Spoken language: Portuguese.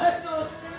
Jesus.